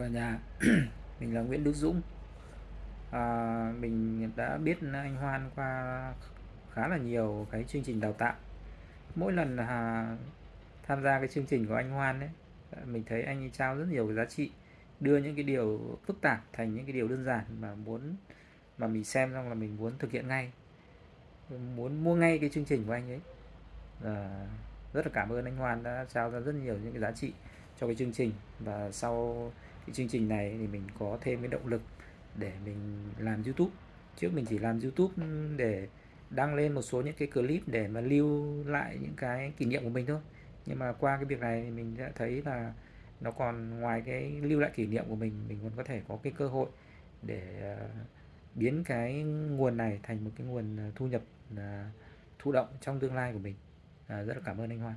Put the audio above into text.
cả nhà. Mình là Nguyễn Đức Dũng. À, mình đã biết anh Hoan qua khá là nhiều cái chương trình đào tạo. Mỗi lần à, tham gia cái chương trình của anh Hoan ấy mình thấy anh ấy trao rất nhiều cái giá trị đưa những cái điều phức tạp thành những cái điều đơn giản mà muốn mà mình xem xong là mình muốn thực hiện ngay. Muốn mua ngay cái chương trình của anh ấy. À, rất là cảm ơn anh Hoan đã trao ra rất nhiều những cái giá trị cho cái chương trình. Và sau cái chương trình này thì mình có thêm cái động lực để mình làm YouTube. Trước mình chỉ làm YouTube ừ, để đăng lên một số những cái clip để mà lưu lại những cái kỷ niệm của mình thôi. Nhưng mà qua cái việc này thì mình đã thấy là nó còn ngoài cái lưu lại kỷ niệm của mình mình còn có thể có cái cơ hội để ờ, biến cái nguồn này thành một cái nguồn ờ, thu nhập ờ, thụ động trong tương lai của mình. Rất là cảm ơn anh Hoan